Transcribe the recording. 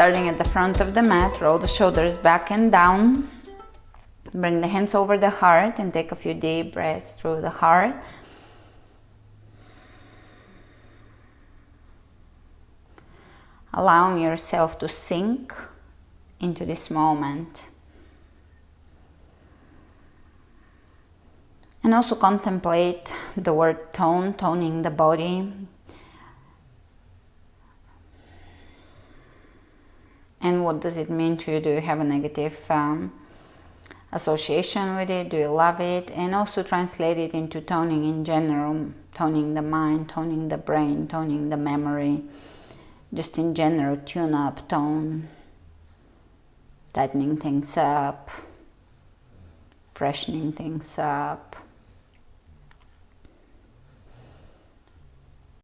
Starting at the front of the mat, roll the shoulders back and down. Bring the hands over the heart and take a few deep breaths through the heart. Allowing yourself to sink into this moment. And also contemplate the word tone, toning the body. And what does it mean to you? Do you have a negative um, association with it? Do you love it? And also translate it into toning in general, toning the mind, toning the brain, toning the memory. Just in general, tune up, tone, tightening things up, freshening things up.